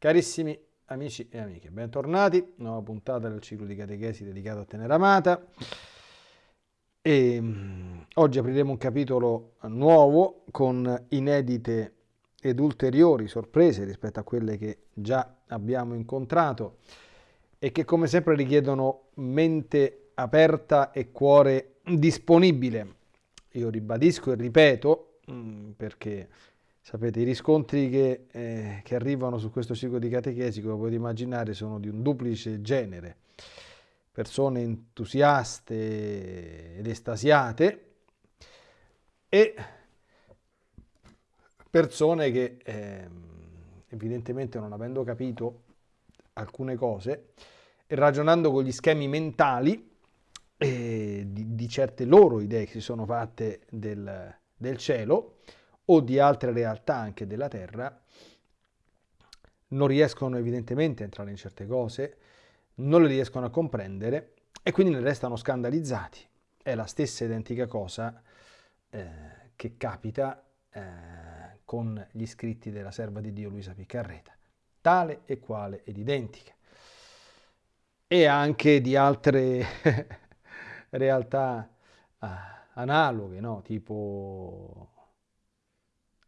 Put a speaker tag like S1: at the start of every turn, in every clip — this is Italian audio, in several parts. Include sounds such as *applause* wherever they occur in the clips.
S1: Carissimi amici e amiche, bentornati, nuova puntata del ciclo di catechesi dedicato a Teneramata. E um, oggi apriremo un capitolo nuovo con inedite ed ulteriori sorprese rispetto a quelle che già abbiamo incontrato e che come sempre richiedono mente aperta e cuore disponibile. Io ribadisco e ripeto um, perché Sapete, i riscontri che, eh, che, arrivano su questo ciclo di catechesi, come potete immaginare, sono di un duplice genere. Persone entusiaste ed estasiate e persone che eh, evidentemente non avendo capito alcune cose e ragionando con gli schemi mentali eh, di, di, certe loro idee che si sono fatte del, del cielo, o di altre realtà anche della Terra, non riescono evidentemente a entrare in certe cose, non le riescono a comprendere e quindi ne restano scandalizzati. È la stessa identica cosa eh, che capita eh, con gli scritti della serva di Dio Luisa Piccarreta, tale e quale ed identica. E anche di altre *laughs* realtà eh, analoghe, no? tipo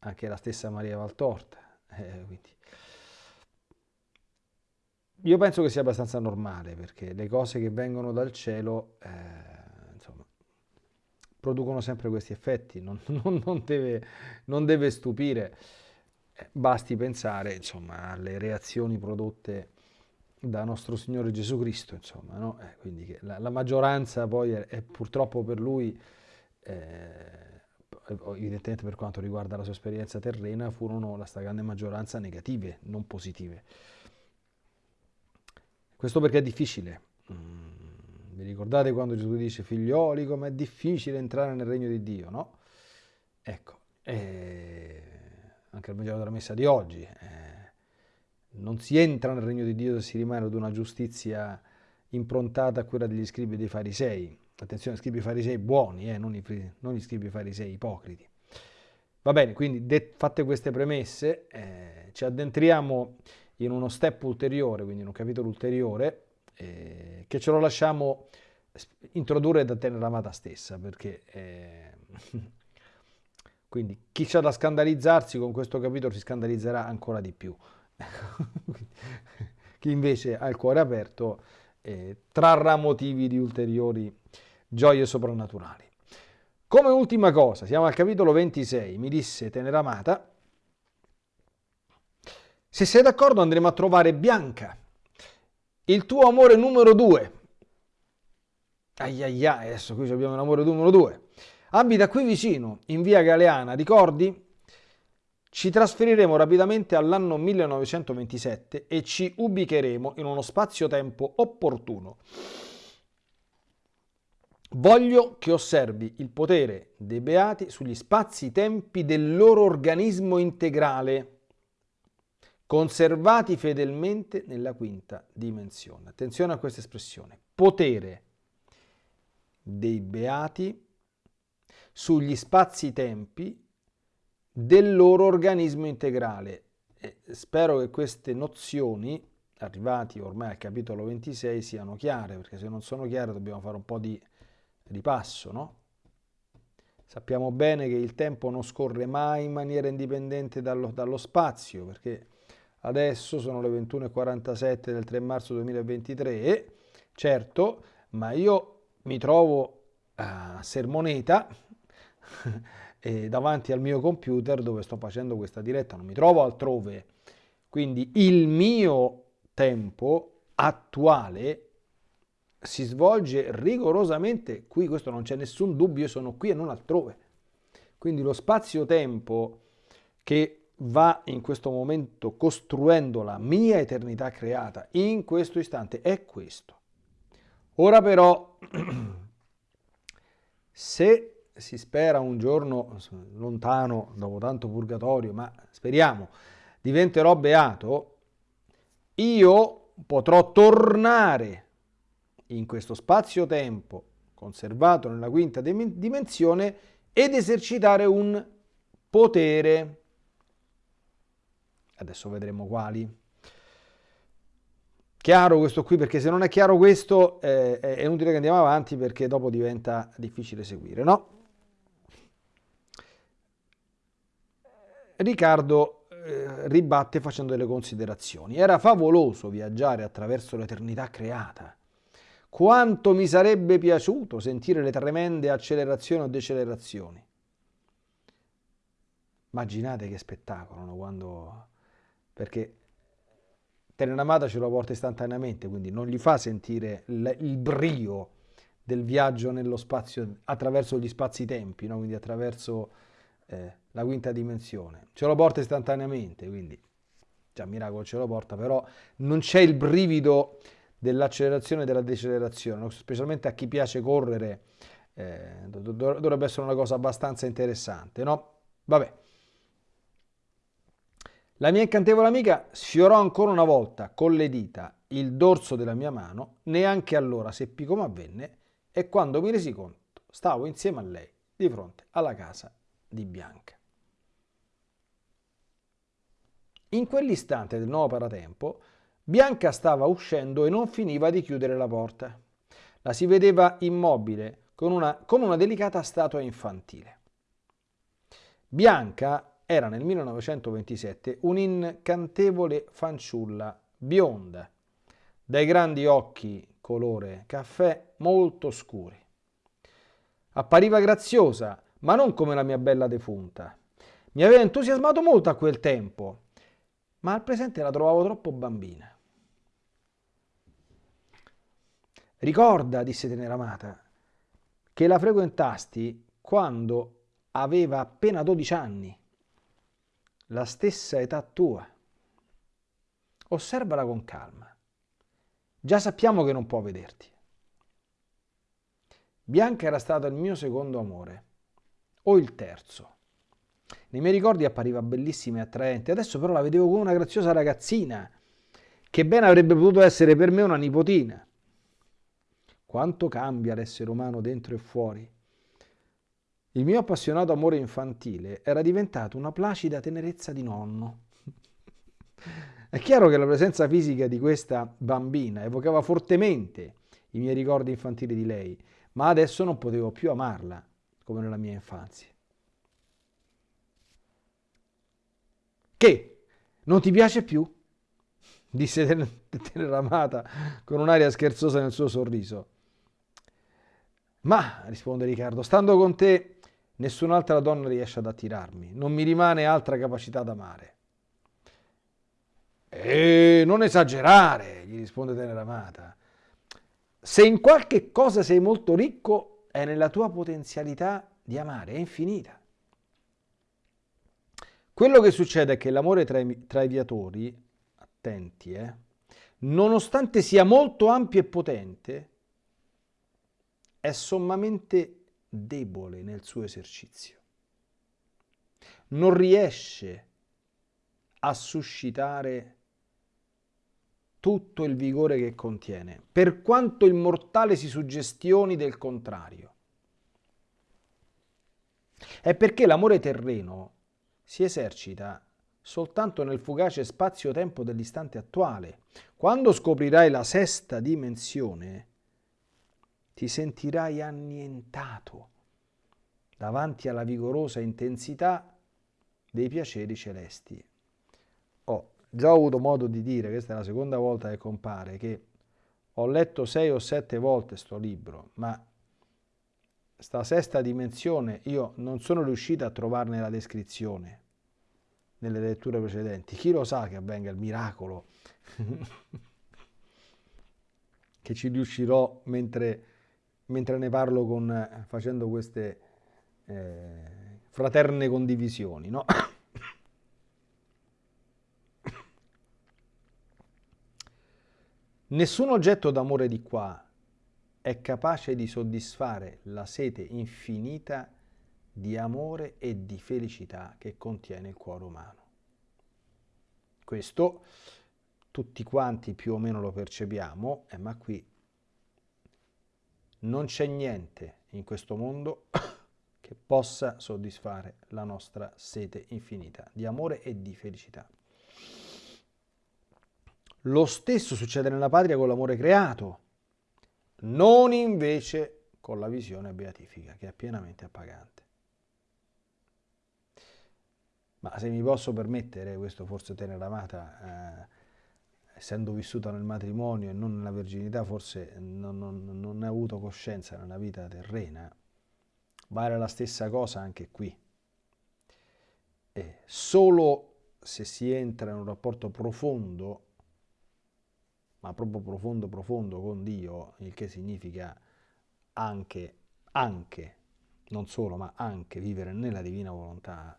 S1: anche la stessa Maria Valtorta. Eh, io penso che sia abbastanza normale perché le cose che vengono dal cielo eh, insomma, producono sempre questi effetti, non, *laughs* non, non, deve, non deve, stupire, eh, basti pensare insomma, alle reazioni prodotte da nostro Signore Gesù Cristo, insomma, no? eh, quindi la, la, maggioranza poi è, è, purtroppo per lui eh, evidentemente per quanto riguarda la sua esperienza terrena, furono la stragrande maggioranza negative, non positive. Questo perché è difficile. Mm, vi ricordate quando Gesù dice figlioli come è difficile entrare nel regno di Dio, no? Ecco, eh, anche al Vangelo della Messa di oggi, eh, non si entra nel regno di Dio se si rimane ad una giustizia improntata a quella degli scribi e dei farisei attenzione, scribi farisei buoni, eh, non, i, non, gli scribi farisei ipocriti. Va bene, quindi fatte queste premesse, eh, ci addentriamo in uno step ulteriore, quindi in un capitolo ulteriore, eh, che ce lo lasciamo introdurre da Teneramata stessa, perché eh, *laughs* quindi chi c'ha da scandalizzarsi con questo capitolo si scandalizzerà ancora di più. *laughs* chi invece ha il cuore aperto eh, trarrà motivi di ulteriori gioie soprannaturali. Come ultima cosa, siamo al capitolo 26, mi disse Teneramata, se sei d'accordo andremo a trovare Bianca, il tuo amore numero due. Ai ai ai, adesso qui abbiamo l'amore numero due. Abita qui vicino, in via Galeana, ricordi? Ci trasferiremo rapidamente all'anno 1927 e ci ubicheremo in uno spazio-tempo opportuno. Voglio che osservi il potere dei beati sugli spazi-tempi del loro organismo integrale, conservati fedelmente nella quinta dimensione. Attenzione a questa espressione. Potere dei beati sugli spazi-tempi del loro organismo integrale. E spero che queste nozioni, arrivati ormai al capitolo 26, siano chiare, perché se non sono chiare dobbiamo fare un po' di ripasso, no? Sappiamo bene che il tempo non scorre mai in maniera indipendente dallo, dallo spazio, perché adesso sono le 21.47 del 3 marzo 2023, certo, ma io mi trovo a Sermoneta *laughs* davanti al mio computer dove sto facendo questa diretta, non mi trovo altrove. Quindi il mio tempo attuale si svolge rigorosamente qui, questo non c'è nessun dubbio, io sono qui e non altrove. Quindi lo spazio-tempo che va in questo momento costruendo la mia eternità creata in questo istante è questo. Ora però, *clears throat* se si spera un giorno lontano, dopo tanto purgatorio, ma speriamo, diventerò beato, io potrò tornare in questo spazio-tempo conservato nella quinta dimensione ed esercitare un potere. Adesso vedremo quali. Chiaro questo qui, perché se non è chiaro questo eh, è inutile che andiamo avanti perché dopo diventa difficile seguire, no? Riccardo eh, ribatte facendo delle considerazioni. Era favoloso viaggiare attraverso l'eternità creata. Quanto mi sarebbe piaciuto sentire le tremende accelerazioni o decelerazioni. Immaginate che spettacolo, no? Quando... perché Teneramata ce lo porta istantaneamente, quindi non gli fa sentire il, il brio del viaggio nello spazio attraverso gli spazi-tempi, no? quindi attraverso eh, la quinta dimensione. Ce lo porta istantaneamente, quindi già miracolo ce lo porta, però non c'è il brivido dell'accelerazione e della decelerazione, specialmente a chi piace correre, eh, dovrebbe essere una cosa abbastanza interessante, no? Vabbè. La mia incantevole amica sfiorò ancora una volta con le dita il dorso della mia mano, neanche allora seppi come avvenne e quando mi resi conto stavo insieme a lei di fronte alla casa di Bianca. In quell'istante del nuovo paratempo, Bianca stava uscendo e non finiva di chiudere la porta. La si vedeva immobile, con una, come una delicata statua infantile. Bianca era nel 1927 un'incantevole fanciulla bionda, dai grandi occhi colore caffè molto scuri. Appariva graziosa, ma non come la mia bella defunta. Mi aveva entusiasmato molto a quel tempo, ma al presente la trovavo troppo bambina. Ricorda, disse Teneramata, che la frequentasti quando aveva appena 12 anni la stessa età tua. Osservala con calma. Già sappiamo che non può vederti. Bianca era stato il mio secondo amore, o il terzo. Nei miei ricordi appariva bellissima e attraente, adesso però la vedevo come una graziosa ragazzina, che bene avrebbe potuto essere per me una nipotina. Quanto cambia l'essere umano dentro e fuori. Il mio appassionato amore infantile era diventato una placida tenerezza di nonno. È chiaro che la presenza fisica di questa bambina evocava fortemente i miei ricordi infantili di lei, ma adesso non potevo più amarla come nella mia infanzia. Che? Non ti piace più? disse Teneramata con un'aria scherzosa nel suo sorriso. Ma, risponde Riccardo, stando con te Nessun'altra donna riesce ad attirarmi, non mi rimane altra capacità d'amare. E non esagerare, gli risponde Teneramata. Se in qualche cosa sei molto ricco, è nella tua potenzialità di amare, è infinita. Quello che succede è che l'amore tra i, tra i viatori, attenti, eh, nonostante sia molto ampio e potente, è sommamente debole nel suo esercizio. Non riesce a suscitare tutto il vigore che contiene, per quanto il mortale si suggestioni del contrario. È perché l'amore terreno si esercita soltanto nel fugace spazio-tempo dell'istante attuale. Quando scoprirai la sesta dimensione, ti sentirai annientato davanti alla vigorosa intensità dei piaceri celesti. Ho già avuto modo di dire, questa è la seconda volta che compare, che ho letto sei o sette volte sto libro, ma sta sesta dimensione io non sono riuscito a trovarne la descrizione nelle letture precedenti. Chi lo sa che avvenga il miracolo *laughs* che ci riuscirò mentre mentre ne parlo con, facendo queste eh, fraterne condivisioni. No? *coughs* Nessun oggetto d'amore di qua è capace di soddisfare la sete infinita di amore e di felicità che contiene il cuore umano. Questo tutti quanti più o meno lo percepiamo, eh, ma qui non c'è niente in questo mondo *coughs* che possa soddisfare la nostra sete infinita di amore e di felicità. Lo stesso succede nella patria con l'amore creato, non invece con la visione beatifica, che è pienamente appagante. Ma se mi posso permettere, questo forse tenera amata, eh, essendo vissuta nel matrimonio e non nella verginità, forse non, non, non ha avuto coscienza nella vita terrena, vale la stessa cosa anche qui. E solo se si entra in un rapporto profondo, ma proprio profondo, profondo con Dio, il che significa anche, anche, non solo, ma anche vivere nella divina volontà,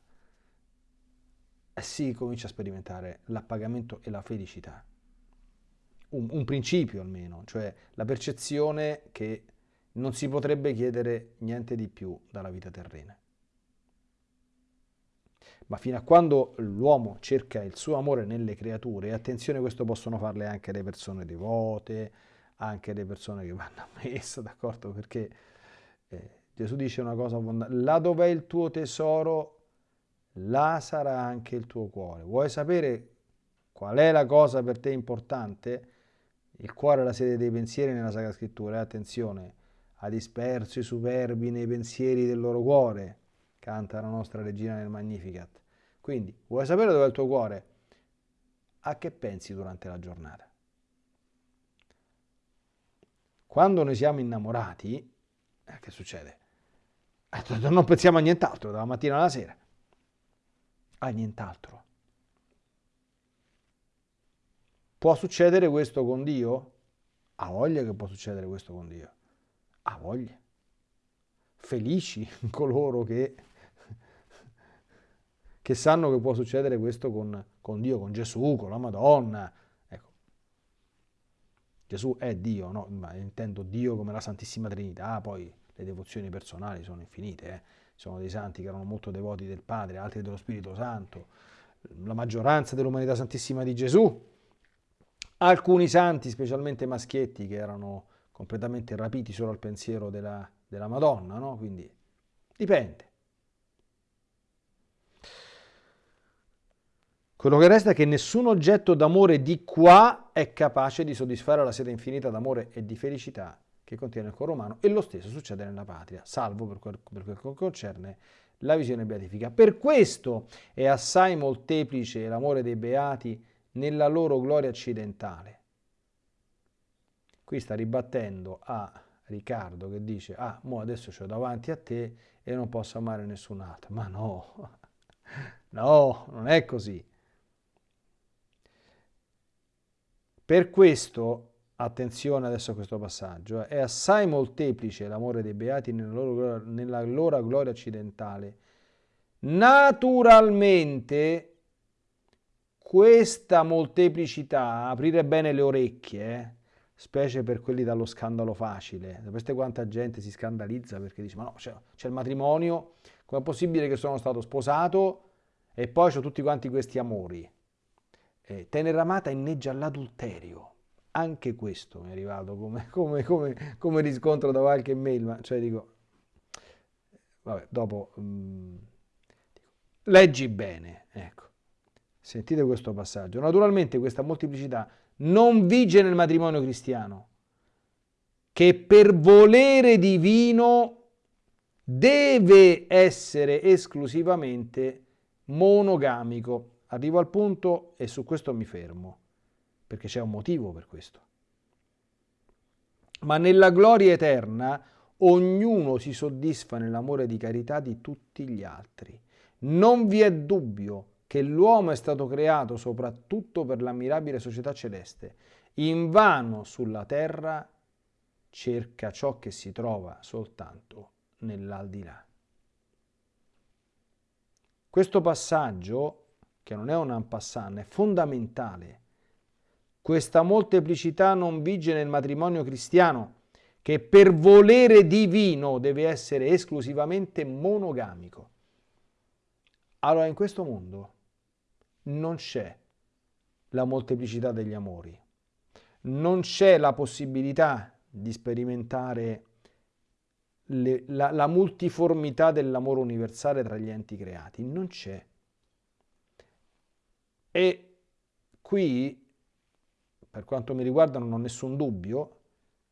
S1: si comincia a sperimentare l'appagamento e la felicità. Un, un, principio almeno, cioè la percezione che non si potrebbe chiedere niente di più dalla vita terrena. Ma fino a quando l'uomo cerca il suo amore nelle creature, attenzione questo possono farle anche le persone devote, anche le persone che vanno a messa, d'accordo? Perché eh, Gesù dice una cosa fondamentale, là dove è il tuo tesoro, là sarà anche il tuo cuore. Vuoi sapere qual è la cosa per te importante? Il cuore è la sede dei pensieri nella Sacra Scrittura. Attenzione, ha disperso i superbi nei pensieri del loro cuore, canta la nostra regina nel Magnificat. Quindi, vuoi sapere dove è il tuo cuore? A che pensi durante la giornata? Quando noi siamo innamorati, eh, che succede? Eh, non pensiamo a nient'altro dalla mattina alla sera a nient'altro. Può succedere questo con Dio? Ha voglia che può succedere questo con Dio. Ha voglia. Felici *laughs* coloro che, che sanno che può succedere questo con, con Dio, con Gesù, con la Madonna. Ecco. Gesù è Dio, no? Ma intendo Dio come la Santissima Trinità, poi le devozioni personali sono infinite. Eh? Sono dei santi che erano molto devoti del Padre, altri dello Spirito Santo, la maggioranza dell'umanità santissima di Gesù, alcuni santi, specialmente maschietti, che erano completamente rapiti solo al pensiero della, della Madonna, no? Quindi dipende. Quello che resta è che nessun oggetto d'amore di qua è capace di soddisfare la sede infinita d'amore e di felicità che contiene il cuore umano e lo stesso succede nella patria, salvo per quel, per quel che concerne la visione beatifica. Per questo è assai molteplice l'amore dei beati nella loro gloria accidentale. Qui sta ribattendo a Riccardo che dice, ah, mo adesso ho davanti a te e non posso amare nessun altro. Ma no, *laughs* no, non è così. Per questo attenzione adesso a questo passaggio, eh. è assai molteplice l'amore dei beati nella loro, nella loro gloria occidentale. Naturalmente questa molteplicità, aprire bene le orecchie, eh, specie per quelli dallo scandalo facile, sapete quanta gente si scandalizza perché dice ma no, c'è, il matrimonio, com'è possibile che sono stato sposato e poi ho tutti quanti questi amori? Eh, tenera amata inneggia all'adulterio anche questo mi è arrivato come, *laughs* come, come, come riscontro da qualche mail, ma cioè dico, vabbè, dopo, mh, mm, leggi bene, ecco, sentite questo passaggio. Naturalmente questa molteplicità non vige nel matrimonio cristiano, che per volere divino deve essere esclusivamente monogamico. Arrivo al punto e su questo mi fermo perché c'è un motivo per questo. Ma nella gloria eterna ognuno si soddisfa nell'amore di carità di tutti gli altri. Non vi è dubbio che l'uomo è stato creato soprattutto per l'ammirabile società celeste. In vano sulla terra cerca ciò che si trova soltanto nell'aldilà. Questo passaggio, che non è un ampassan, è fondamentale questa molteplicità non vige nel matrimonio cristiano, che per volere divino deve essere esclusivamente monogamico. Allora in questo mondo non c'è la molteplicità degli amori, non c'è la possibilità di sperimentare le, la, la multiformità dell'amore universale tra gli enti creati, non c'è. E qui per quanto mi riguarda non ho nessun dubbio,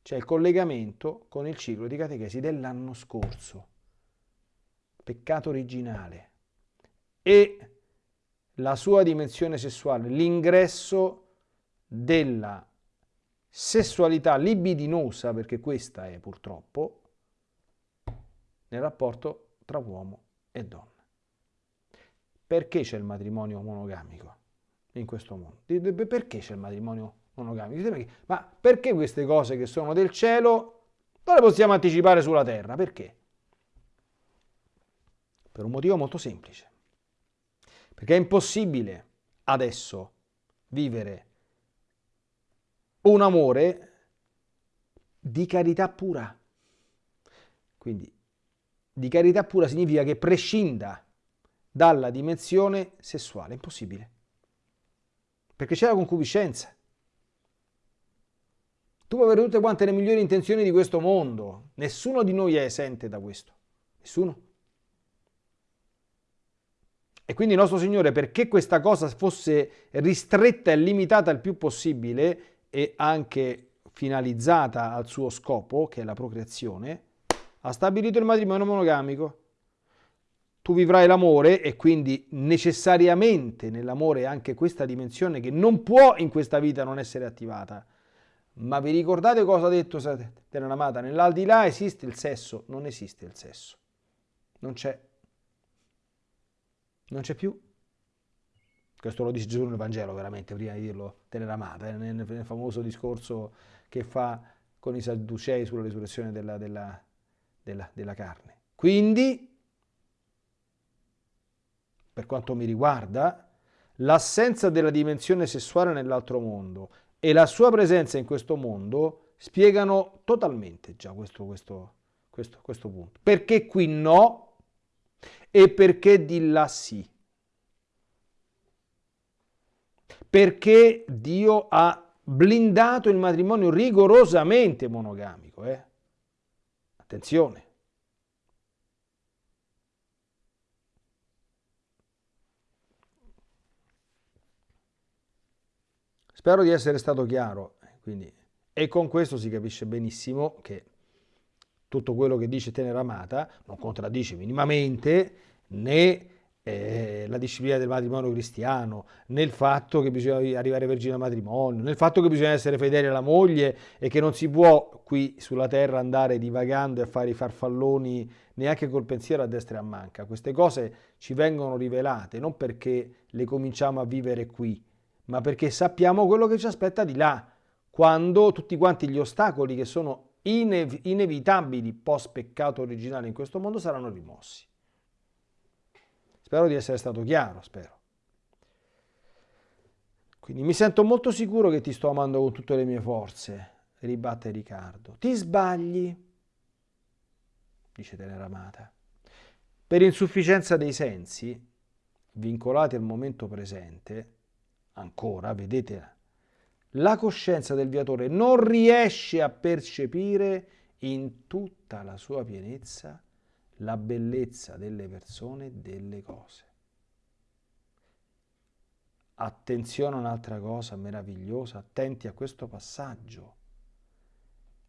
S1: c'è il collegamento con il ciclo di catechesi dell'anno scorso. Peccato originale. E la sua dimensione sessuale, l'ingresso della sessualità libidinosa, perché questa è purtroppo, nel rapporto tra uomo e donna. Perché c'è il matrimonio monogamico in questo mondo? Perché c'è il matrimonio monogamico? Ma perché queste cose che sono del cielo non le possiamo anticipare sulla terra? Perché? Per un motivo molto semplice. Perché è impossibile adesso vivere un amore di carità pura. Quindi di carità pura significa che prescinda dalla dimensione sessuale. Impossibile. Perché c'è la concupiscenza. Tu puoi avere tutte quante le migliori intenzioni di questo mondo. Nessuno di noi è esente da questo. Nessuno. E quindi il nostro Signore, perché questa cosa fosse ristretta e limitata il più possibile e anche finalizzata al suo scopo, che è la procreazione, ha stabilito il matrimonio monogamico. Tu vivrai l'amore e quindi necessariamente nell'amore anche questa dimensione che non può in questa vita non essere attivata. Ma vi ricordate cosa ha detto Terra Amata? Nell'aldilà esiste il sesso? Non esiste il sesso. Non c'è non c'è più. Questo lo dice Gesù nel Vangelo, veramente, prima di dirlo tenera amata, eh, nel, nel, famoso discorso che fa con i Sadducei sulla risurrezione della, della, della, della carne. Quindi, per quanto mi riguarda, l'assenza della dimensione sessuale nell'altro mondo e la sua presenza in questo mondo spiegano totalmente già questo, questo, questo, questo punto. Perché qui no e perché di là sì? Perché Dio ha blindato il matrimonio rigorosamente monogamico. Eh? Attenzione. Spero di essere stato chiaro. Quindi, e con questo si capisce benissimo che tutto quello che dice Tenera Amata non contraddice minimamente né eh, la disciplina del matrimonio cristiano, nel fatto che bisogna arrivare vergine al matrimonio, nel fatto che bisogna essere fedeli alla moglie e che non si può qui sulla terra andare divagando e fare i farfalloni neanche col pensiero a destra e a manca. Queste cose ci vengono rivelate non perché le cominciamo a vivere qui, ma perché sappiamo quello che ci aspetta di là, quando tutti quanti gli ostacoli che sono inev inevitabili post peccato originale in questo mondo saranno rimossi. Spero di essere stato chiaro, spero. Quindi mi sento molto sicuro che ti sto amando con tutte le mie forze, ribatte Riccardo. Ti sbagli, dice Teneramata. Per insufficienza dei sensi, vincolati al momento presente, ancora, vedete la coscienza del viatore non riesce a percepire in tutta la sua pienezza la bellezza delle persone e delle cose. Attenzione a un'altra cosa meravigliosa, attenti a questo passaggio.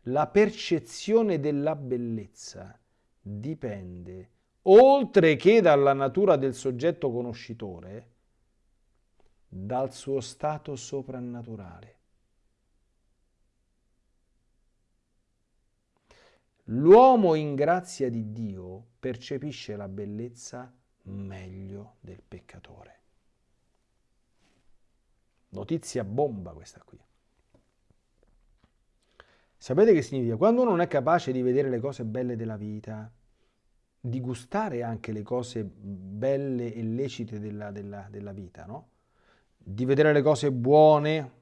S1: La percezione della bellezza dipende, oltre che dalla natura del soggetto conoscitore, dal suo stato soprannaturale. L'uomo in grazia di Dio percepisce la bellezza meglio del peccatore. Notizia bomba questa qui. Sapete che significa? Quando uno non è capace di vedere le cose belle della vita, di gustare anche le cose belle e lecite della, della, della vita, no? Di vedere le cose buone.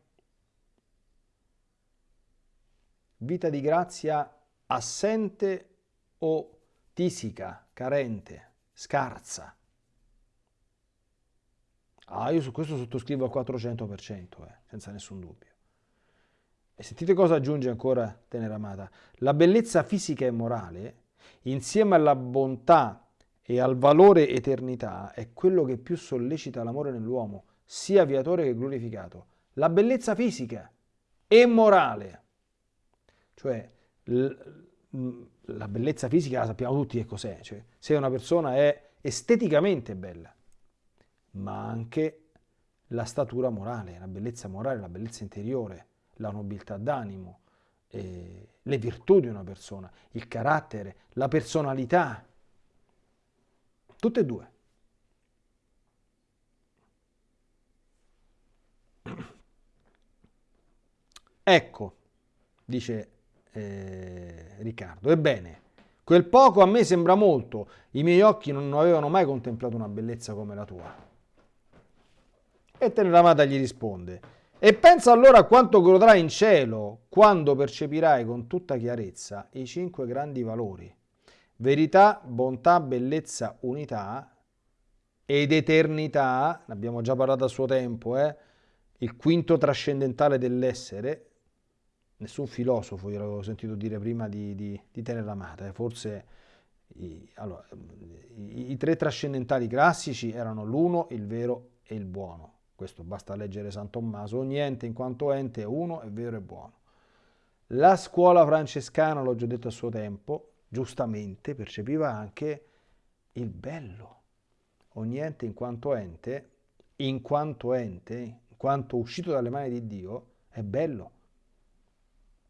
S1: Vita di grazia assente o tisica, carente, scarsa. Ah, io su questo sottoscrivo al 400%, eh, senza nessun dubbio. E sentite cosa aggiunge ancora Tenera Amata. La bellezza fisica e morale, insieme alla bontà e al valore eternità, è quello che più sollecita l'amore nell'uomo sia viatore che glorificato. La bellezza fisica. e morale. Cioè, la bellezza fisica la sappiamo tutti che cos'è. Cioè, se una persona è esteticamente bella, ma anche la statura morale, la bellezza morale, la bellezza interiore, la nobiltà d'animo, eh, le virtù di una persona, il carattere, la personalità, tutte e due. Ecco, dice eh, Riccardo, ebbene, quel poco a me sembra molto, i miei occhi non avevano mai contemplato una bellezza come la tua. E Teneramata gli risponde, e pensa allora a quanto godrai in cielo quando percepirai con tutta chiarezza i cinque grandi valori, verità, bontà, bellezza, unità ed eternità, ne abbiamo già parlato a suo tempo, eh? Il quinto trascendentale dell'essere, nessun filosofo, io l'avevo sentito dire prima di, di, di Teneramata, eh? forse i, allora, i, i tre trascendentali classici erano l'uno, il vero e il buono questo basta leggere San Tommaso, ogni ente in quanto ente è uno, è vero e buono. La scuola francescana, l'ho già detto a suo tempo, giustamente percepiva anche il bello. Ogni ente in quanto ente, in quanto ente, quanto uscito dalle mani di Dio, è bello.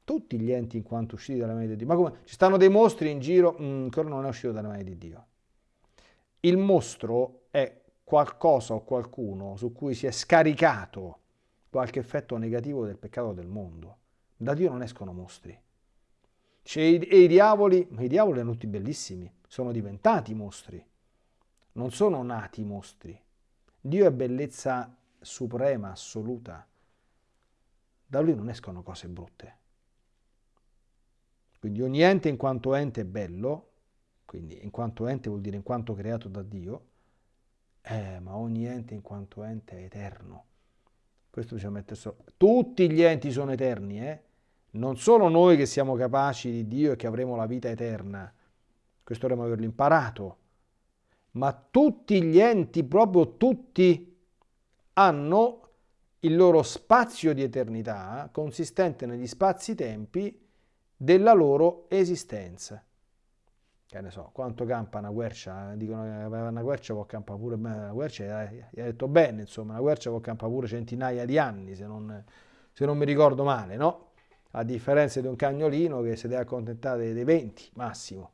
S1: Tutti gli enti in quanto usciti dalle mani di Dio. Ma come? Ci stanno dei mostri in giro? Mm, ancora non è uscito dalle mani di Dio. Il mostro è qualcosa o qualcuno su cui si è scaricato qualche effetto negativo del peccato del mondo. Da Dio non escono mostri. Cioè, e i diavoli, ma i diavoli erano tutti bellissimi, sono diventati mostri, non sono nati mostri. Dio è bellezza suprema, assoluta. Da lui non escono cose brutte. Quindi ogni ente in quanto ente è bello, quindi in quanto ente vuol dire in quanto creato da Dio, eh, ma ogni ente in quanto ente è eterno. Questo bisogna mettere sopra. Tutti gli enti sono eterni, eh? Non solo noi che siamo capaci di Dio e che avremo la vita eterna. Questo dovremmo averlo imparato. Ma tutti gli enti, proprio tutti, hanno il loro spazio di eternità consistente negli spazi-tempi della loro esistenza. Che ne so, quanto campa una quercia, dicono che una quercia può campare pure, una quercia gli ha detto bene, insomma, una quercia può campare pure centinaia di anni, se non, se non mi ricordo male, no? A differenza di un cagnolino che si deve accontentare dei 20 massimo,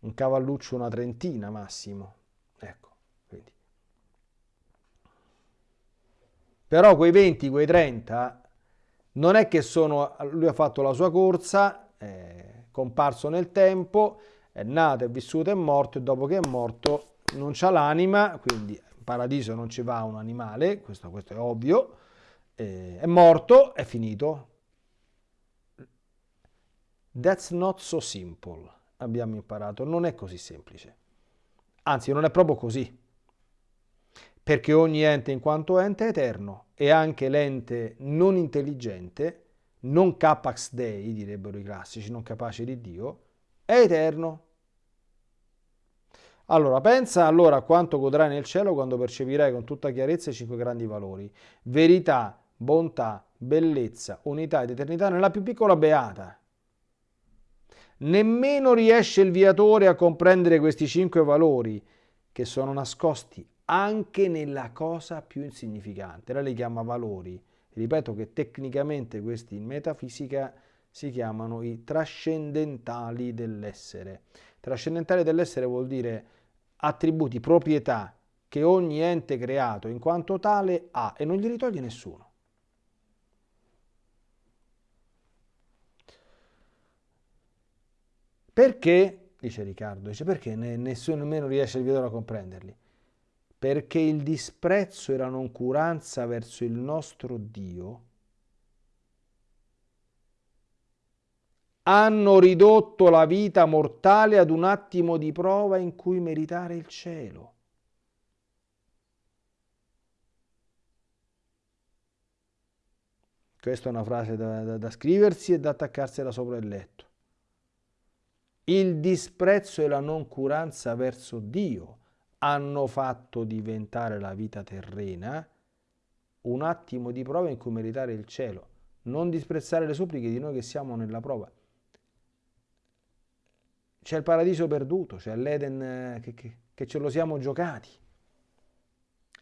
S1: un cavalluccio una trentina massimo, ecco, quindi. Però quei 20, quei 30, non è che sono, lui ha fatto la sua corsa, eh, comparso nel tempo, è nato, è vissuto, è morto e dopo che è morto non c'ha l'anima, quindi in paradiso non ci va un animale, questo, questo è ovvio, è morto, è finito. That's not so simple, abbiamo imparato, non è così semplice. Anzi, non è proprio così. Perché ogni ente in quanto ente è eterno e anche l'ente non intelligente non capax dei, direbbero i classici, non capace di Dio, è eterno. Allora, pensa allora quanto godrai nel cielo quando percepirai con tutta chiarezza i cinque grandi valori. Verità, bontà, bellezza, unità ed eternità nella più piccola beata. Nemmeno riesce il viatore a comprendere questi cinque valori che sono nascosti anche nella cosa più insignificante. Lei li chiama valori Ripeto che tecnicamente questi in metafisica si chiamano i trascendentali dell'essere. Trascendentali dell'essere vuol dire attributi, proprietà che ogni ente creato in quanto tale ha e non glieli toglie nessuno. Perché, dice Riccardo, dice perché nessuno nemmeno riesce a comprenderli? Perché il disprezzo e la noncuranza verso il nostro Dio hanno ridotto la vita mortale ad un attimo di prova in cui meritare il cielo. Questa è una frase da, da, da scriversi e da attaccarsi da sopra il letto. Il disprezzo e la noncuranza verso Dio hanno fatto diventare la vita terrena un attimo di prova in cui meritare il cielo. non disprezzare le suppliche di noi che siamo nella prova. C'è il paradiso perduto, c'è l'Eden eh, che, che, che ce lo siamo giocati.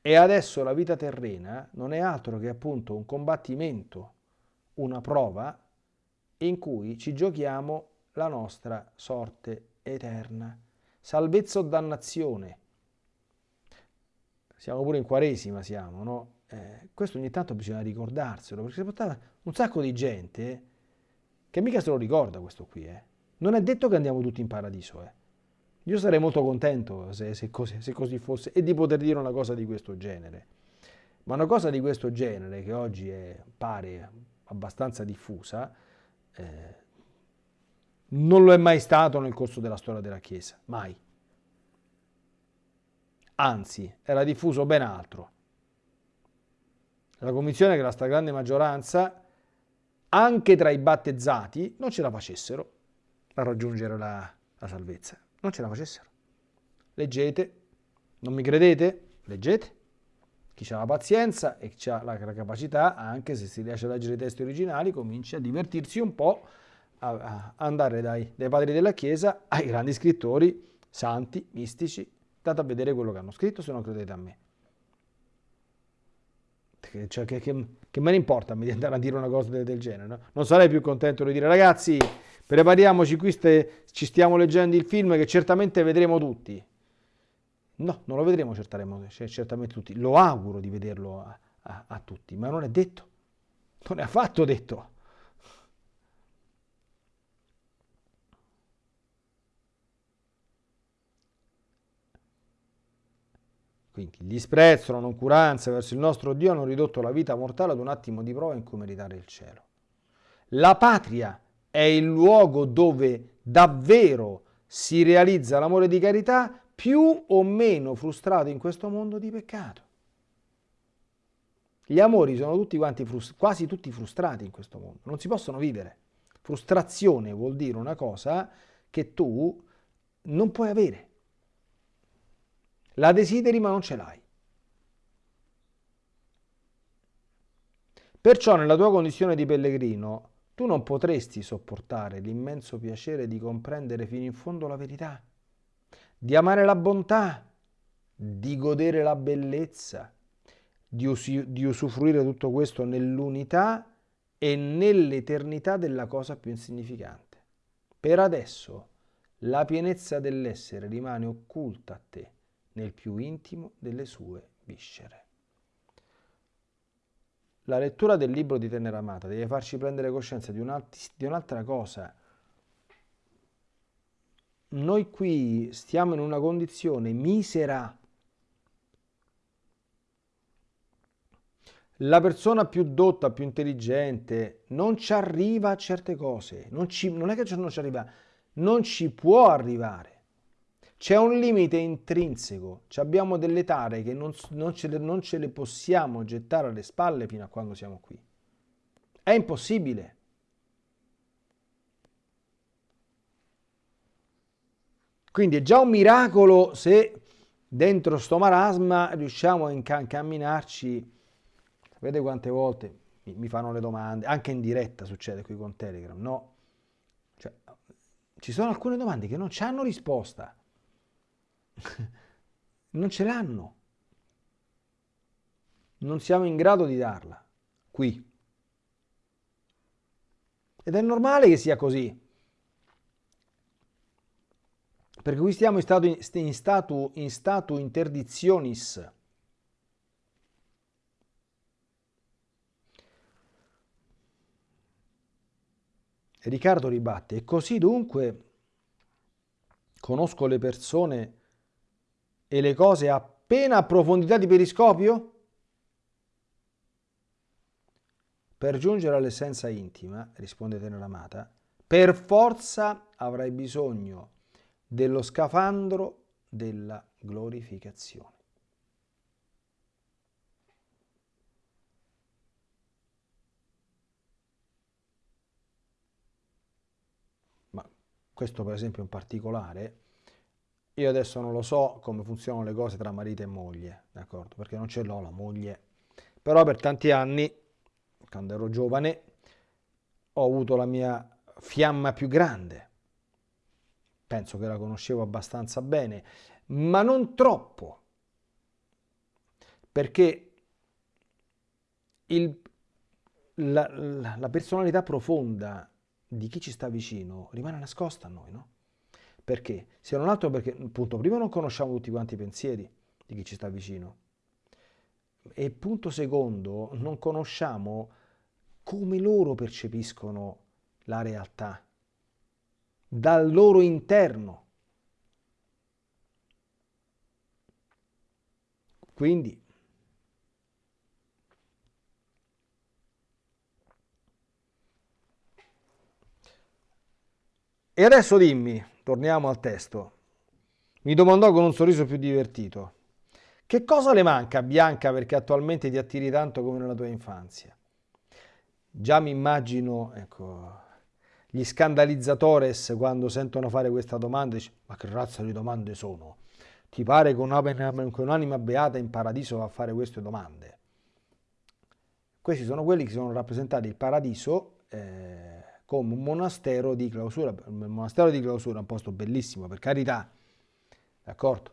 S1: E adesso la vita terrena non è altro che appunto un combattimento, una prova in cui ci giochiamo la nostra sorte eterna. Salvezza o dannazione. Siamo pure in quaresima, siamo, no? Eh, questo ogni tanto bisogna ricordarselo, perché si portava un sacco di gente che mica se lo ricorda questo qui. Eh. Non è detto che andiamo tutti in paradiso. Eh. Io sarei molto contento se, se, così, se così fosse e di poter dire una cosa di questo genere. Ma una cosa di questo genere, che oggi è, pare abbastanza diffusa, eh, non lo è mai stato nel corso della storia della Chiesa, mai. Anzi, era diffuso ben altro la convinzione che la stragrande maggioranza, anche tra i battezzati, non ce la facessero a raggiungere la, la salvezza. Non ce la facessero. Leggete, non mi credete? Leggete. Chi ha la pazienza e chi ha la, capacità, anche se si riesce a leggere i testi originali, comincia a divertirsi un po', a, a andare dai, dai padri della Chiesa ai grandi scrittori, santi, mistici, date a vedere quello che hanno scritto se non credete a me. Cioè, che, che, che, me ne importa di andare a dire una cosa del, del genere? No? Non sarei più contento di dire ragazzi, prepariamoci, qui ste, ci stiamo leggendo il film che certamente vedremo tutti. No, non lo vedremo certamente tutti. Lo auguro di vederlo a, a, a tutti, ma non è detto. Non è affatto detto. Quindi il disprezzo, la noncuranza verso il nostro Dio hanno ridotto la vita mortale ad un attimo di prova in cui meritare il cielo. La patria è il luogo dove davvero si realizza l'amore di carità più o meno frustrato in questo mondo di peccato. Gli amori sono tutti quanti quasi tutti frustrati in questo mondo, non si possono vivere. Frustrazione vuol dire una cosa che tu non puoi avere. La desideri ma non ce l'hai. Perciò nella tua condizione di pellegrino tu non potresti sopportare l'immenso piacere di comprendere fino in fondo la verità, di amare la bontà, di godere la bellezza, di, di usufruire tutto questo nell'unità e nell'eternità della cosa più insignificante. Per adesso la pienezza dell'essere rimane occulta a te nel più intimo delle sue viscere. La lettura del libro di Tenera Amata deve farci prendere coscienza di, un'altra cosa. Noi qui stiamo in una condizione misera. La persona più dotta, più intelligente, non ci arriva a certe cose. Non, ci, non è che non ci arriva, non ci può arrivare. C'è un limite intrinseco, abbiamo delle tare che non, non, ce le, non ce le possiamo gettare alle spalle fino a quando siamo qui. È impossibile. Quindi è già un miracolo se dentro sto marasma riusciamo a incamminarci. Sapete quante volte mi, fanno le domande, anche in diretta succede qui con Telegram, no? Cioè, ci sono alcune domande che non hanno risposta. *laughs* non ce l'hanno. Non siamo in grado di darla qui. Ed è normale che sia così. Perché qui stiamo in stato, in stato, in stato interdizionis. Riccardo ribatte, e così dunque conosco le persone e le cose appena a profondità di periscopio? Per giungere all'essenza intima, risponde Teneramata, per forza avrai bisogno dello scafandro della glorificazione. Ma questo per esempio in particolare io adesso non lo so come funzionano le cose tra marito e moglie, d'accordo? Perché non ce l'ho la moglie. Però per tanti anni, quando ero giovane, ho avuto la mia fiamma più grande. Penso che la conoscevo abbastanza bene, ma non troppo, perché il, la, la, personalità profonda di chi ci sta vicino rimane nascosta a noi, no? Perché? Se non altro perché, appunto, prima non conosciamo tutti quanti i pensieri di chi ci sta vicino. E punto secondo, non conosciamo come loro percepiscono la realtà dal loro interno. Quindi E adesso dimmi, torniamo al testo. Mi domandò con un sorriso più divertito. Che cosa le manca a Bianca perché attualmente ti attiri tanto come nella tua infanzia? Già mi immagino, ecco, gli scandalizzatores quando sentono fare questa domanda dicono ma che razza di domande sono? Ti pare che un'anima beata in paradiso va a fare queste domande? Questi sono quelli che sono rappresentati il paradiso eh, come un monastero di clausura. Il monastero di clausura è un posto bellissimo, per carità, d'accordo?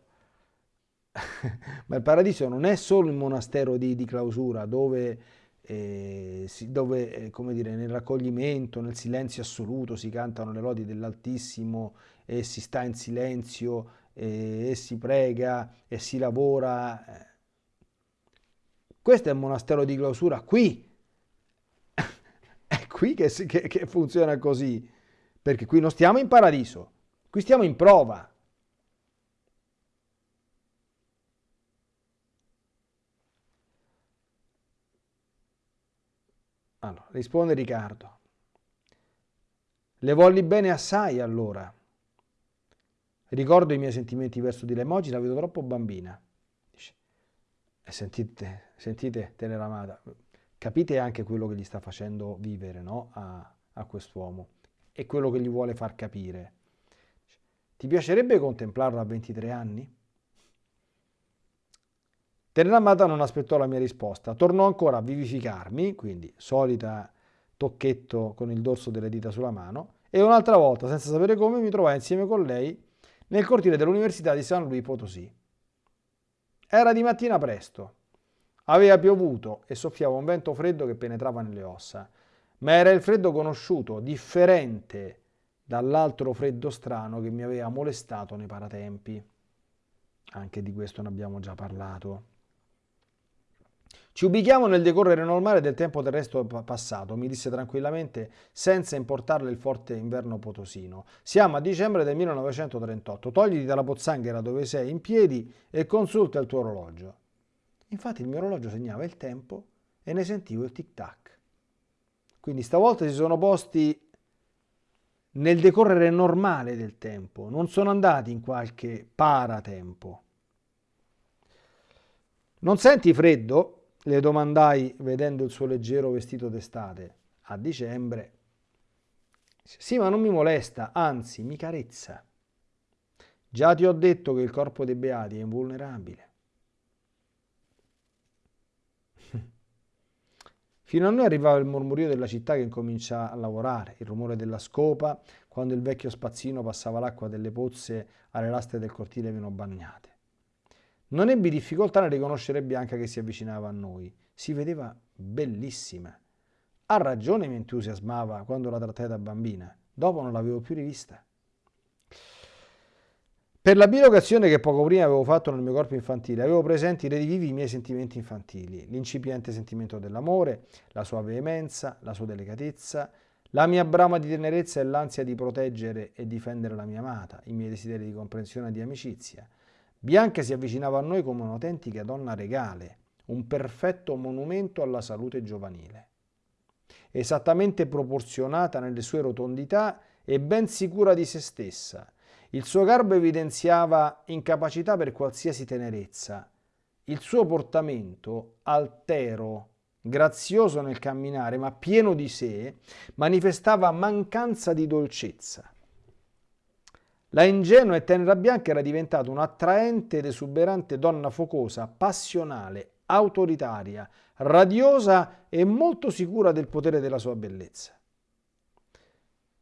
S1: *laughs* Ma il paradiso non è solo il monastero di, di clausura dove eh, dove, eh, come dire, nel raccoglimento, nel silenzio assoluto si cantano le lodi dell'Altissimo e si sta in silenzio e, e si prega e si lavora. Eh. Questo è il monastero di clausura qui. Qui che, che, che funziona così, perché qui non stiamo in paradiso, qui stiamo in prova. Allora, risponde Riccardo. Le volli bene assai allora. Ricordo i miei sentimenti verso di oggi la vedo troppo bambina. E sentite, sentite, tenera amata, capite anche quello che gli sta facendo vivere no? a, a quest'uomo e quello che gli vuole far capire. Ti piacerebbe contemplarlo a 23 anni? Terramata non aspettò la mia risposta, tornò ancora a vivificarmi, quindi solita tocchetto con il dorso delle dita sulla mano, e un'altra volta, senza sapere come, mi trovai insieme con lei nel cortile dell'Università di San Luis Potosí. Era di mattina presto. Aveva piovuto e soffiava un vento freddo che penetrava nelle ossa, ma era il freddo conosciuto, differente dall'altro freddo strano che mi aveva molestato nei paratempi. Anche di questo ne abbiamo già parlato. Ci ubichiamo nel decorrere normale del tempo terrestre passato, mi disse tranquillamente, senza importarle il forte inverno potosino. Siamo a dicembre del 1938. Togliti dalla pozzanghera dove sei in piedi e consulta il tuo orologio. Infatti il mio orologio segnava il tempo e ne sentivo il tic-tac. Quindi stavolta si sono posti nel decorrere normale del tempo, non sono andati in qualche paratempo. Non senti freddo? Le domandai vedendo il suo leggero vestito d'estate. A dicembre. Sì, ma non mi molesta, anzi mi carezza. Già ti ho detto che il corpo dei beati è invulnerabile. Fino a noi arrivava il mormorio della città che incomincia a lavorare, il rumore della scopa, quando il vecchio spazzino passava l'acqua delle pozze alle lastre del cortile meno bagnate. Non ebbi difficoltà nel riconoscere Bianca che si avvicinava a noi. Si vedeva bellissima. Ha ragione mi entusiasmava quando la trattai da bambina. Dopo non l'avevo più rivista. Per la bilocazione che poco prima avevo fatto nel mio corpo infantile, avevo presenti redivivi i miei sentimenti infantili, l'incipiente sentimento dell'amore, la sua veemenza, la sua delicatezza, la mia brama di tenerezza e l'ansia di proteggere e difendere la mia amata, i miei desideri di comprensione e di amicizia, Bianca si avvicinava a noi come un'autentica donna regale, un perfetto monumento alla salute giovanile. Esattamente proporzionata nelle sue rotondità e ben sicura di se stessa, il suo garbo evidenziava incapacità per qualsiasi tenerezza. Il suo portamento, altero, grazioso nel camminare, ma pieno di sé, manifestava mancanza di dolcezza. La ingenua e tenera Bianca era diventata un'attraente ed esuberante donna focosa, passionale, autoritaria, radiosa e molto sicura del potere della sua bellezza.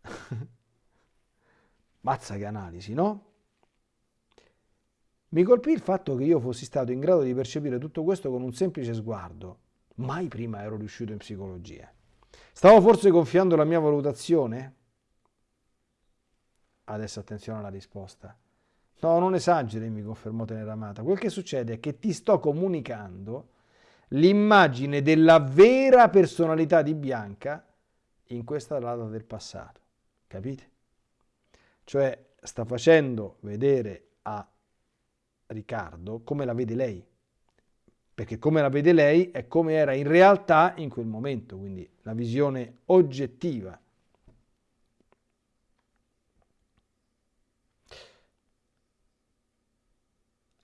S1: *laughs* Mazza che analisi, no? Mi colpì il fatto che io fossi stato in grado di percepire tutto questo con un semplice sguardo. Mai prima ero riuscito in psicologia. Stavo forse gonfiando la mia valutazione? Adesso attenzione alla risposta. No, non esageri, mi confermò Teneramata. Quel che succede è che ti sto comunicando l'immagine della vera personalità di Bianca in questa data del passato. Capite? Cioè sta facendo vedere a Riccardo come la vede lei. Perché come la vede lei è come era in realtà in quel momento, quindi la visione oggettiva.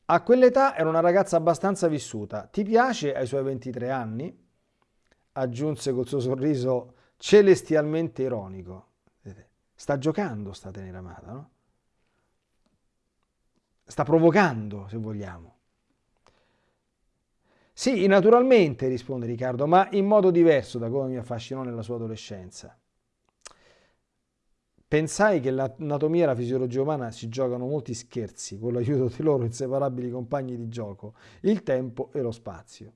S1: A quell'età era una ragazza abbastanza vissuta. Ti piace ai suoi 23 anni? Aggiunse col suo sorriso celestialmente ironico. Sta giocando sta tenera amata, no? Sta provocando, se vogliamo. Sì, naturalmente, risponde Riccardo, ma in modo diverso da come mi affascinò nella sua adolescenza. Pensai che l'anatomia e la fisiologia umana si giocano molti scherzi con l'aiuto dei loro inseparabili compagni di gioco, il tempo e lo spazio.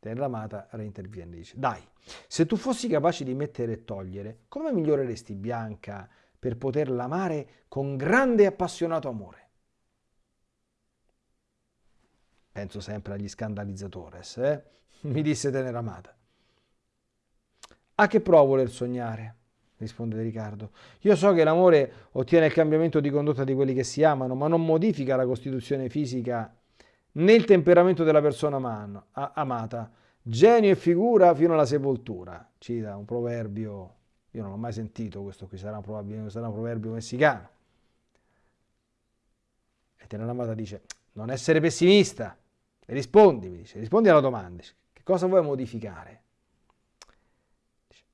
S1: Terramata reinterviene e dice, dai, se tu fossi capace di mettere e togliere, come miglioreresti Bianca per poterla amare con grande e appassionato amore? Penso sempre agli scandalizzatores, eh? *laughs* mi disse Teneramata. A che provo voler sognare? risponde Riccardo. Io so che l'amore ottiene il cambiamento di condotta di quelli che si amano, ma non modifica la costituzione fisica né il temperamento della persona man, a, amata. Genio e figura fino alla sepoltura. Cita un proverbio, io non l'ho mai sentito questo qui, sarà probabilmente sarà un proverbio messicano. E Teneramata dice, non essere pessimista, rispondi, mi dice, rispondi alla domanda, che cosa vuoi modificare?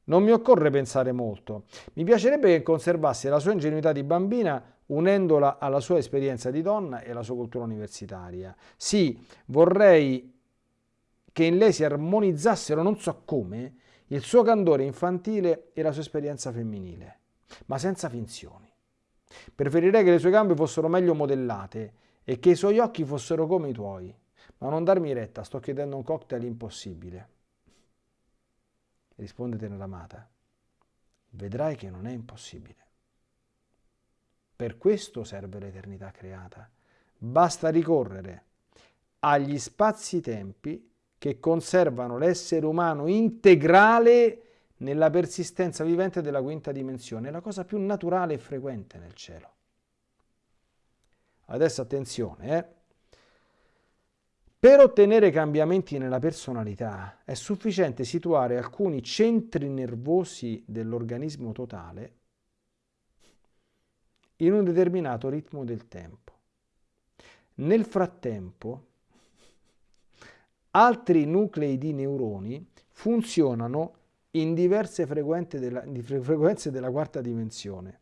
S1: Non mi occorre pensare molto. Mi piacerebbe che conservasse la sua ingenuità di bambina unendola alla sua esperienza di donna e alla sua cultura universitaria. Sì, vorrei che in lei si armonizzassero, non so come, il suo candore infantile e la sua esperienza femminile, ma senza finzioni. Preferirei che le sue gambe fossero meglio modellate e che i suoi occhi fossero come i tuoi, ma non darmi retta, sto chiedendo un cocktail impossibile. Risponde Teneramata, vedrai che non è impossibile. Per questo serve l'eternità creata. Basta ricorrere agli spazi-tempi che conservano l'essere umano integrale nella persistenza vivente della quinta dimensione, la cosa più naturale e frequente nel cielo. Adesso attenzione, eh? Per ottenere cambiamenti nella personalità è sufficiente situare alcuni centri nervosi dell'organismo totale in un determinato ritmo del tempo. Nel frattempo, altri nuclei di neuroni funzionano in diverse frequenze della, frequenze della quarta dimensione.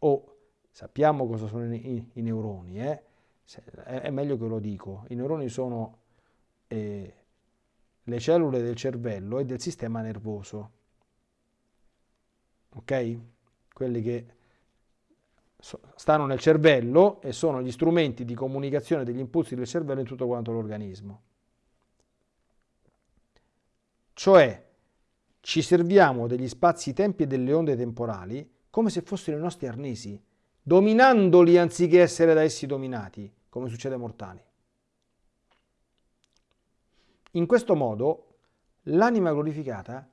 S1: O sappiamo cosa sono i, i, neuroni, eh? è meglio che lo dico, i neuroni sono eh, le cellule del cervello e del sistema nervoso, ok? Quelli che stanno nel cervello e sono gli strumenti di comunicazione degli impulsi del cervello in tutto quanto l'organismo. Cioè, ci serviamo degli spazi-tempi e delle onde temporali come se fossero i nostri arnesi, dominandoli anziché essere da essi dominati, come succede ai mortali. In questo modo l'anima glorificata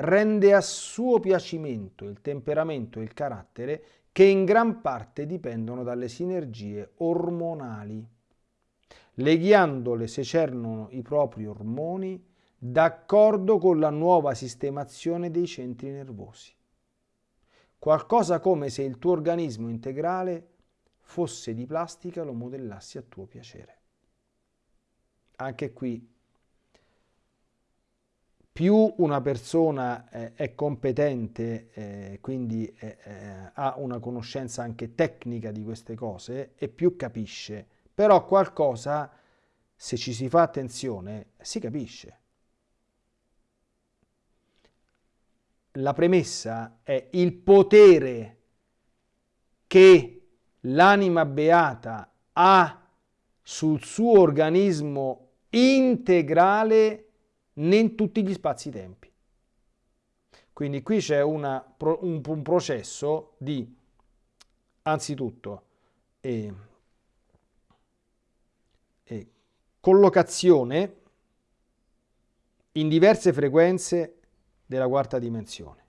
S1: rende a suo piacimento il temperamento e il carattere che in gran parte dipendono dalle sinergie ormonali. Le ghiandole secernono i propri ormoni d'accordo con la nuova sistemazione dei centri nervosi qualcosa come se il tuo organismo integrale fosse di plastica lo modellassi a tuo piacere. Anche qui, più una persona eh, è competente, eh, quindi eh, eh, ha una conoscenza anche tecnica di queste cose, e più capisce. Però qualcosa, se ci si fa attenzione, si capisce. la premessa è il potere che l'anima beata ha sul suo organismo integrale in tutti gli spazi-tempi. Quindi qui c'è un, un, processo di, anzitutto, eh, eh, collocazione in diverse frequenze della quarta dimensione.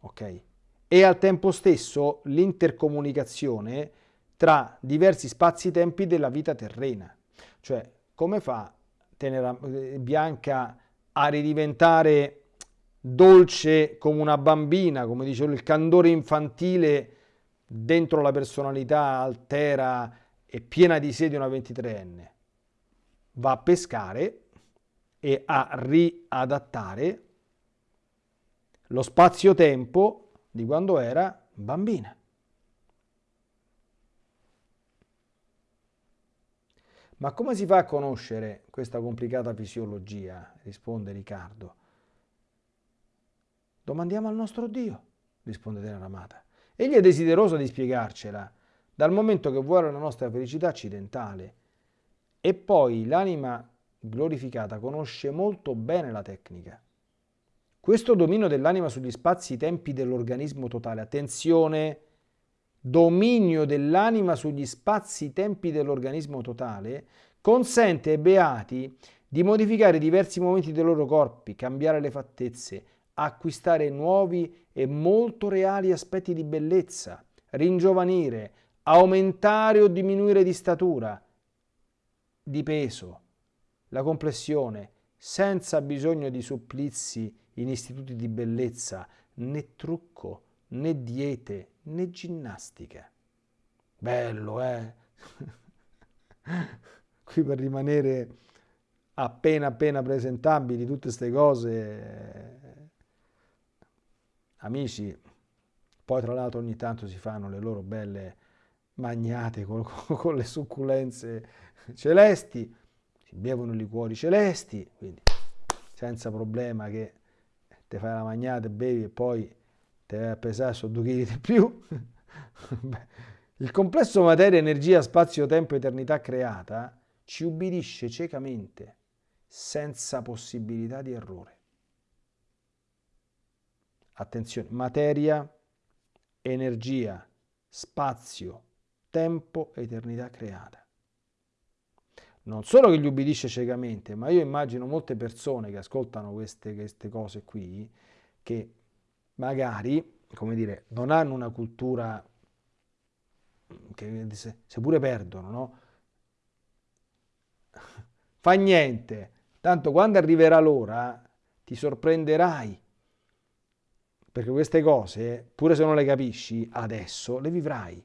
S1: Ok? E al tempo stesso l'intercomunicazione tra diversi spazi-tempi della vita terrena. Cioè, come fa Tenera, eh, Bianca a ridiventare dolce come una bambina, come dicevo, il candore infantile dentro la personalità altera e piena di sé di una 23enne. Va a pescare e a riadattare lo spazio-tempo di quando era bambina. Ma come si fa a conoscere questa complicata fisiologia? risponde Riccardo. Domandiamo al nostro Dio, risponde Teneramata. Egli è desideroso di spiegarcela, dal momento che vuole la nostra felicità accidentale. E poi l'anima glorificata conosce molto bene la tecnica. Questo dominio dell'anima sugli spazi-tempi dell'organismo totale, attenzione, dominio dell'anima sugli spazi-tempi dell'organismo totale, consente ai beati di modificare diversi momenti dei loro corpi, cambiare le fattezze, acquistare nuovi e molto reali aspetti di bellezza, ringiovanire, aumentare o diminuire di statura, di peso, la complessione, senza bisogno di supplizi in istituti di bellezza, né trucco, né diete, né ginnastica. Bello, eh? *laughs* Qui per rimanere appena appena presentabili tutte queste cose, amici, poi tra l'altro ogni tanto si fanno le loro belle magnate con, *laughs* con le succulenze celesti, si bevono i liquori celesti, quindi senza problema che te fai la magnata, bevi e poi a pesare su due chili di più. *laughs* Il complesso materia, energia, spazio, tempo, eternità creata ci ubbidisce ciecamente, senza possibilità di errore. Attenzione, materia, energia, spazio, tempo, eternità creata. Non solo che gli ubbidisce ciecamente, ma io immagino molte persone che ascoltano queste, queste cose qui, che magari, come dire, non hanno una cultura che seppure perdono, no? Fa niente, tanto quando arriverà l'ora ti sorprenderai, perché queste cose, pure se non le capisci adesso, le vivrai.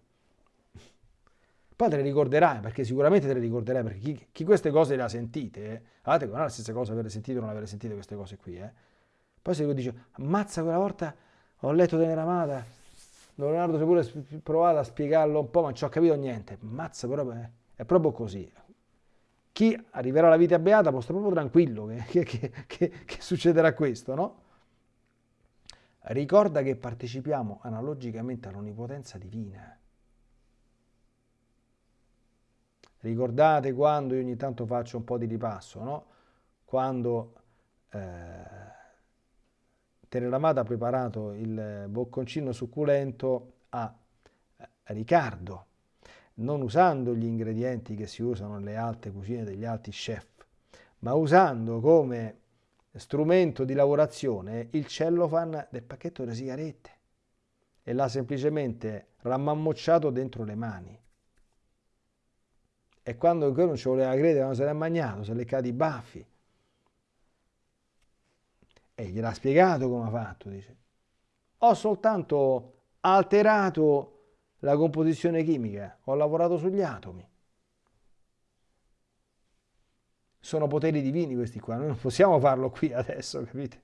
S1: Poi te le ricorderai, perché sicuramente te le ricorderai, perché chi, chi queste cose le ha sentite, eh, guardate, non è la stessa cosa avere sentito o non avere sentito queste cose qui, eh. Poi se dice, ammazza quella volta ho letto Teneramata, Leonardo si è pure provato a spiegarlo un po', ma non ci ho capito niente. Ammazza, però è, è proprio così. Chi arriverà alla vita beata stare proprio tranquillo che, che, che, che succederà questo, no? Ricorda che partecipiamo analogicamente all'onnipotenza divina. Ricordate quando io ogni tanto faccio un po' di ripasso, no? Quando eh, Teneramata ha preparato il bocconcino succulento a Riccardo, non usando gli ingredienti che si usano nelle alte cucine degli alti chef, ma usando come strumento di lavorazione il cellofan del pacchetto delle sigarette e l'ha semplicemente rammammocciato dentro le mani. E quando non ci voleva credere, non se l'è magnato, si è leccato i baffi. E gliel'ha spiegato come ha fatto, dice. Ho soltanto alterato la composizione chimica, ho lavorato sugli atomi. Sono poteri divini questi qua, noi non possiamo farlo qui adesso, capite?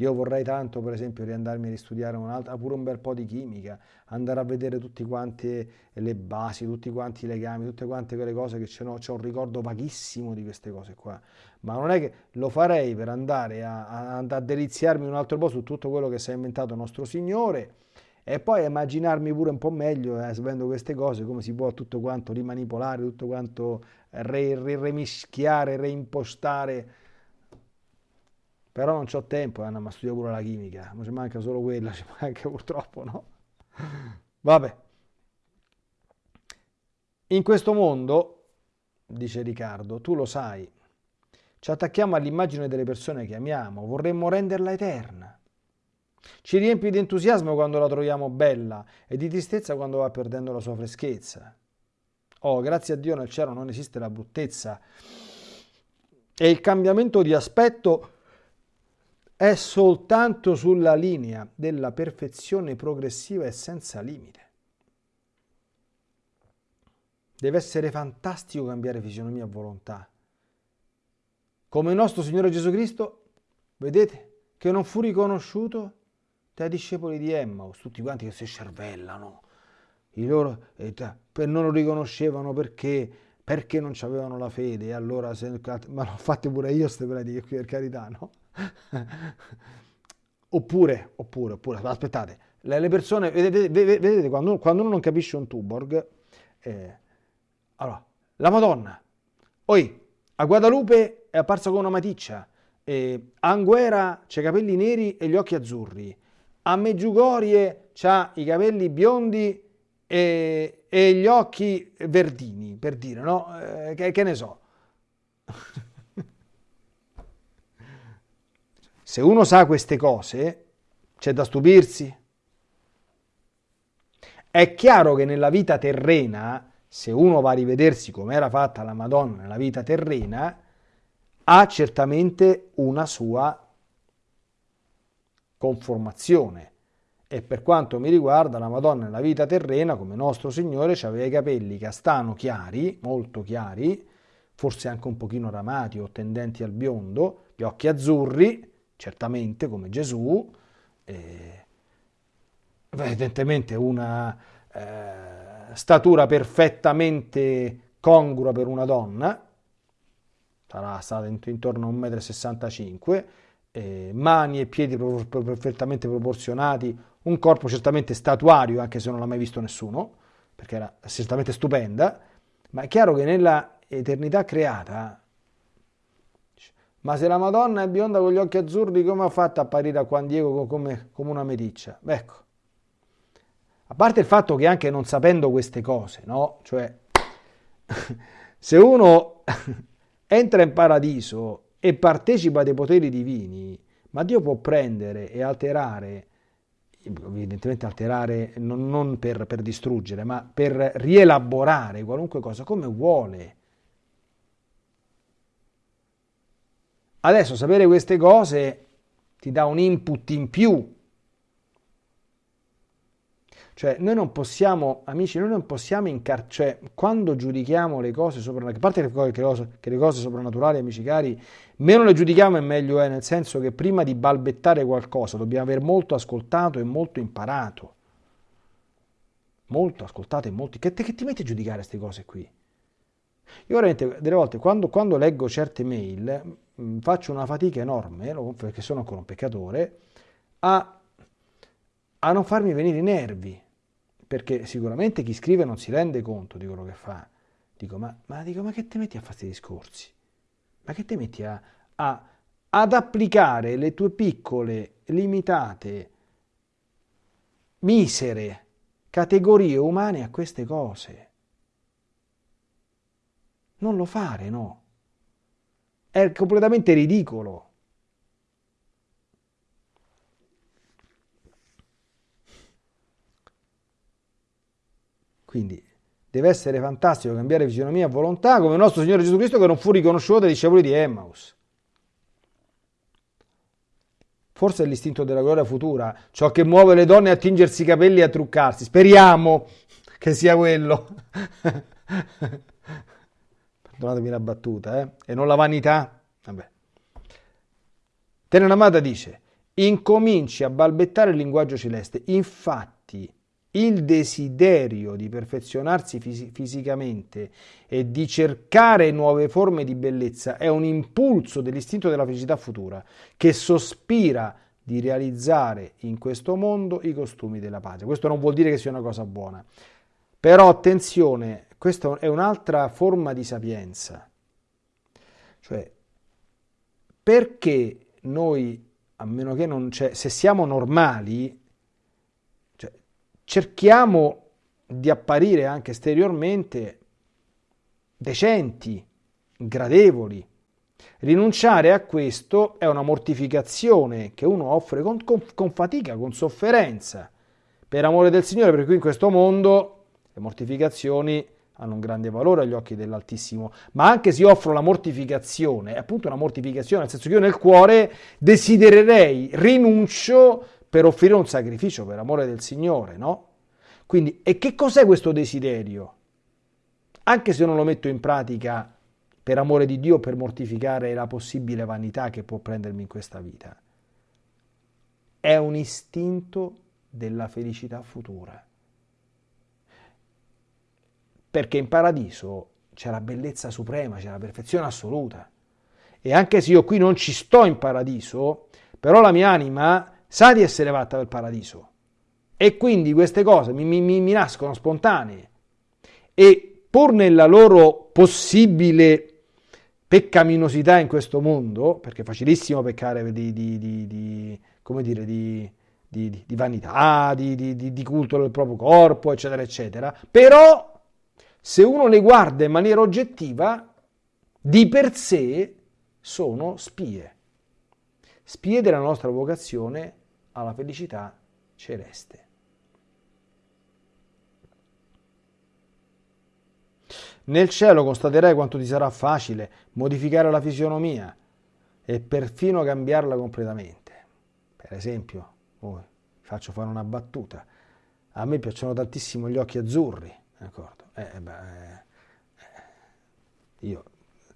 S1: Io vorrei tanto, per esempio, riandarmi a ristudiare un'altra, pure un bel po' di chimica, andare a vedere tutte quante le basi, tutti quanti i legami, tutte quante quelle cose che c'è, no, un ricordo vaghissimo di queste cose qua. Ma non è che lo farei per andare a, a, a deliziarmi un altro po' su tutto quello che si è inventato nostro Signore e poi immaginarmi pure un po' meglio, eh, sapendo queste cose, come si può tutto quanto rimanipolare, tutto quanto re, re, remischiare, reimpostare però non ho tempo, Anna, ma studio pure la chimica, ma ci manca solo quella, *laughs* ci manca purtroppo, no? Vabbè. In questo mondo, dice Riccardo, tu lo sai, ci attacchiamo all'immagine delle persone che amiamo, vorremmo renderla eterna. Ci riempie di entusiasmo quando la troviamo bella e di tristezza quando va perdendo la sua freschezza. Oh, grazie a Dio nel cielo non esiste la bruttezza e il cambiamento di aspetto è soltanto sulla linea della perfezione progressiva e senza limite. Deve essere fantastico cambiare fisionomia a volontà. Come il nostro Signore Gesù Cristo, vedete, che non fu riconosciuto dai discepoli di Emmaus, tutti quanti che si scervellano. Loro non lo riconoscevano perché, perché non avevano la fede. E allora, se, ma l'ho fatte pure io queste prediche qui, per carità, no? Oppure, oppure, oppure, aspettate, le, persone, vedete, vedete quando, quando, uno non capisce un Tuborg, eh, allora, la Madonna, poi a Guadalupe è apparsa con una maticcia, eh, a Anguera c'ha i capelli neri e gli occhi azzurri, a Meggiugorie c'ha i capelli biondi e, e, gli occhi verdini, per dire, no? Eh, che, che ne so. *laughs* Se uno sa queste cose, c'è da stupirsi. È chiaro che nella vita terrena, se uno va a rivedersi come era fatta la Madonna nella vita terrena, ha certamente una sua conformazione. E per quanto mi riguarda, la Madonna nella vita terrena, come nostro Signore, aveva i capelli castano chiari, molto chiari, forse anche un pochino ramati o tendenti al biondo, gli occhi azzurri, certamente come Gesù, eh, evidentemente una eh, statura perfettamente congrua per una donna, sarà stata intorno a 1,65 m, eh, mani e piedi perfettamente proporzionati, un corpo certamente statuario, anche se non l'ha mai visto nessuno, perché era certamente stupenda, ma è chiaro che nella eternità creata ma se la Madonna è bionda con gli occhi azzurri, come ha fatto a apparire a Juan Diego come, come una meticcia? Ecco. A parte il fatto che anche non sapendo queste cose, no? Cioè, *laughs* se uno *laughs* entra in paradiso e partecipa dei poteri divini, ma Dio può prendere e alterare, evidentemente alterare non, non per, per distruggere, ma per rielaborare qualunque cosa come vuole. Adesso sapere queste cose ti dà un input in più. Cioè, noi non possiamo, amici, noi non possiamo incarcerare, cioè, quando giudichiamo le cose soprannaturali, a parte che le, cose, che le cose soprannaturali, amici cari, meno le giudichiamo e meglio è, nel senso che prima di balbettare qualcosa dobbiamo aver molto ascoltato e molto imparato. Molto ascoltato e molto... Che, che ti metti a giudicare queste cose qui? Io veramente, delle volte, quando, quando leggo certe mail, Mm, faccio una fatica enorme, perché sono ancora un peccatore, a, a non farmi venire i nervi, perché sicuramente chi scrive non si rende conto di quello che fa. Dico, ma, ma, dico, ma che ti metti a fare questi discorsi? Ma che ti metti a, a, ad applicare le tue piccole, limitate, misere categorie umane a queste cose? Non lo fare, no. È completamente ridicolo. Quindi deve essere fantastico cambiare fisionomia a volontà come il nostro Signore Gesù Cristo che non fu riconosciuto dai discepoli di Emmaus. Forse è l'istinto della gloria futura, ciò che muove le donne a tingersi i capelli e a truccarsi. Speriamo che sia quello. *laughs* perdonatemi la battuta, eh? e non la vanità. Vabbè. Tenenamata dice, incominci a balbettare il linguaggio celeste. Infatti, il desiderio di perfezionarsi fis- fisicamente e di cercare nuove forme di bellezza è un impulso dell'istinto della felicità futura che sospira di realizzare in questo mondo i costumi della patria. Questo non vuol dire che sia una cosa buona, però attenzione, questa è un'altra forma di sapienza. Cioè, perché noi, a meno che non c'è, se siamo normali, cioè, cerchiamo di apparire anche esteriormente decenti, gradevoli. Rinunciare a questo è una mortificazione che uno offre con, con, con fatica, con sofferenza, per amore del Signore, perché qui in questo mondo le mortificazioni hanno un grande valore agli occhi dell'Altissimo, ma anche se offro la mortificazione, è appunto una mortificazione, nel senso che io nel cuore desidererei, rinuncio per offrire un sacrificio per amore del Signore, no? Quindi, e che cos'è questo desiderio? Anche se non lo metto in pratica per amore di Dio, per mortificare la possibile vanità che può prendermi in questa vita, è un istinto della felicità futura perché in paradiso c'è la bellezza suprema, c'è la perfezione assoluta. E anche se io qui non ci sto in paradiso, però la mia anima sa di essere fatta per paradiso. E quindi queste cose mi, mi, mi nascono spontanee. E pur nella loro possibile peccaminosità in questo mondo, perché è facilissimo peccare di, di, di, di come dire, di, vanità, di culto del proprio corpo, eccetera, eccetera, però se uno le guarda in maniera oggettiva, di per sé sono spie. Spie della nostra vocazione alla felicità celeste. Nel cielo constaterai quanto ti sarà facile modificare la fisionomia e perfino cambiarla completamente. Per esempio, oh, faccio fare una battuta. A me piacciono tantissimo gli occhi azzurri, d'accordo? Eh, beh, eh, io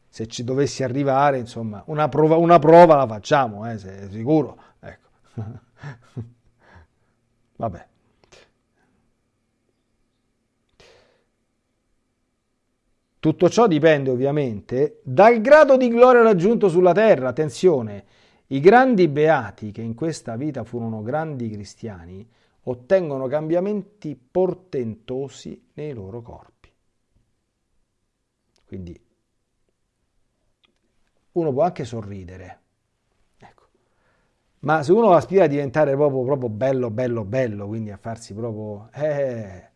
S1: se ci dovessi arrivare, insomma, una prova, una prova la facciamo, eh, se, sicuro. Ecco. *laughs* Vabbè. Tutto ciò dipende ovviamente dal grado di gloria raggiunto sulla terra. Attenzione, i grandi beati che in questa vita furono grandi cristiani ottengono cambiamenti portentosi nei loro corpi. Quindi uno può anche sorridere. Ecco. Ma se uno aspira a diventare proprio, proprio bello, bello, bello, quindi a farsi proprio... Eh,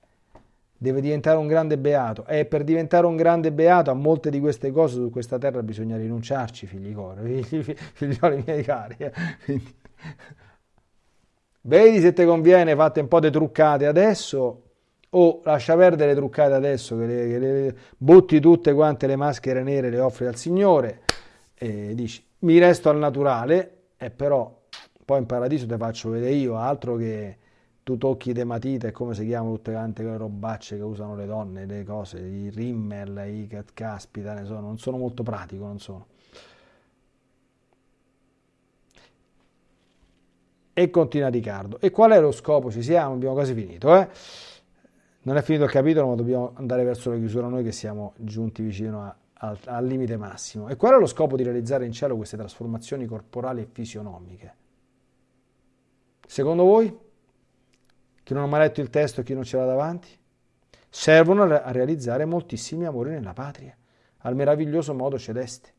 S1: deve diventare un grande beato. E per diventare un grande beato a molte di queste cose su questa terra bisogna rinunciarci, figli cori, *laughs* figli, figlioli miei cari. Eh. Quindi, vedi se ti conviene, fate un po' di truccate adesso o lascia perdere le truccate adesso che le, che le butti tutte quante le maschere nere le offri al Signore e dici mi resto al naturale e però poi in paradiso ti faccio vedere io altro che tu tocchi de matite come si chiamano tutte quante quelle robacce che usano le donne le cose i rimmel i caspita ne sono non sono molto pratico non sono. E continua Riccardo. E qual è lo scopo? Ci siamo abbiamo quasi finito eh non è finito il capitolo, ma dobbiamo andare verso la chiusura noi che siamo giunti vicino a, a, al limite massimo. E qual è lo scopo di realizzare in cielo queste trasformazioni corporali e fisionomiche? Secondo voi? Chi non ha mai letto il testo e chi non ce l'ha davanti? Servono a realizzare moltissimi amori nella patria, al meraviglioso modo celeste.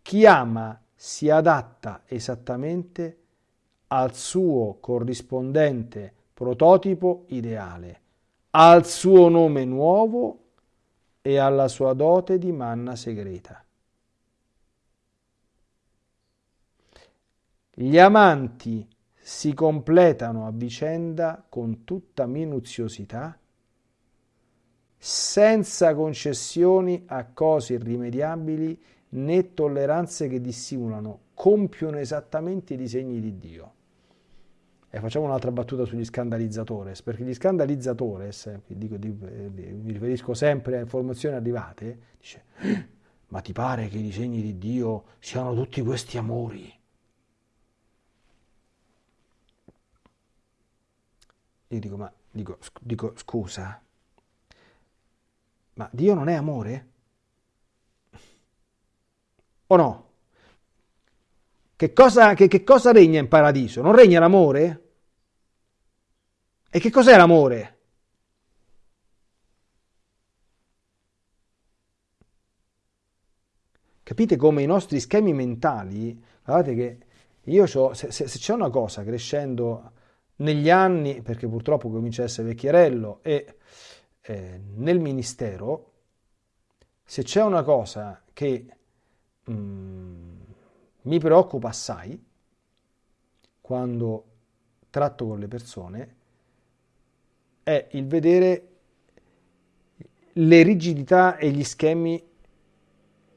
S1: Chi ama si adatta esattamente al suo corrispondente prototipo ideale, al suo nome nuovo e alla sua dote di manna segreta. Gli amanti si completano a vicenda con tutta minuziosità, senza concessioni a cose irrimediabili né tolleranze che dissimulano, compiono esattamente i disegni di Dio. E facciamo un'altra battuta sugli scandalizzatores, perché gli scandalizzatores, dico, mi riferisco sempre a informazioni arrivate, dice, ma ti pare che i disegni di Dio siano tutti questi amori? Io dico, ma dico, dico scusa, ma Dio non è amore? O no? Che cosa, che, che cosa regna in paradiso? Non regna l'amore? E che cos'è l'amore? Capite come i nostri schemi mentali, guardate che io ho, se, se, se c'è una cosa crescendo negli anni, perché purtroppo comincia a essere vecchierello, e eh, nel ministero, se c'è una cosa che mm, mi preoccupa assai quando tratto con le persone, è il vedere le rigidità e gli schemi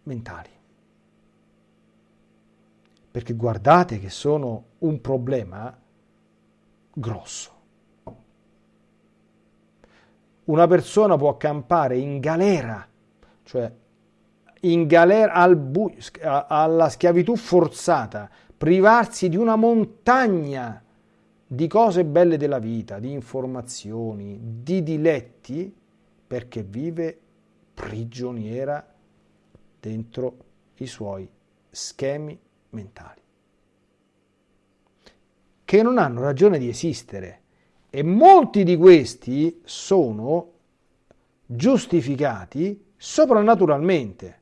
S1: mentali. Perché guardate che sono un problema grosso. Una persona può campare in galera, cioè in galera al alla schiavitù forzata, privarsi di una montagna di cose belle della vita, di informazioni, di diletti, perché vive prigioniera dentro i suoi schemi mentali che non hanno ragione di esistere e molti di questi sono giustificati soprannaturalmente.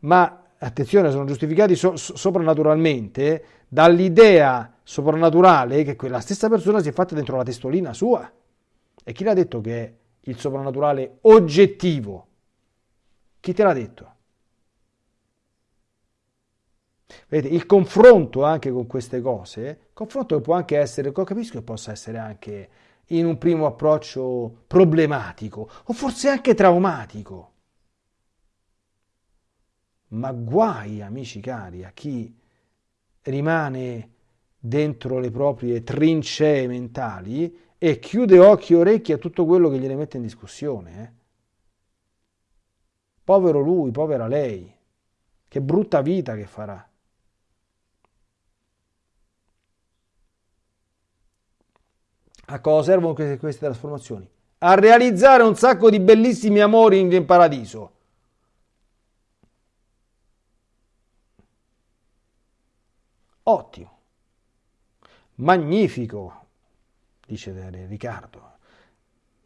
S1: Ma attenzione, sono giustificati so- soprannaturalmente dall'idea soprannaturale che quella stessa persona si è fatta dentro la testolina sua. E chi l'ha detto che è il soprannaturale oggettivo? Chi te l'ha detto? Vedete, il confronto anche con queste cose, confronto può anche essere, capisco che possa essere anche in un primo approccio problematico o forse anche traumatico. Ma guai, amici cari, a chi rimane dentro le proprie trincee mentali e chiude occhi e orecchi a tutto quello che gliene mette in discussione. Eh? Povero lui, povera lei, che brutta vita che farà. A cosa servono queste, queste trasformazioni? A realizzare un sacco di bellissimi amori in, in paradiso. Ottimo. Magnifico, dice Riccardo.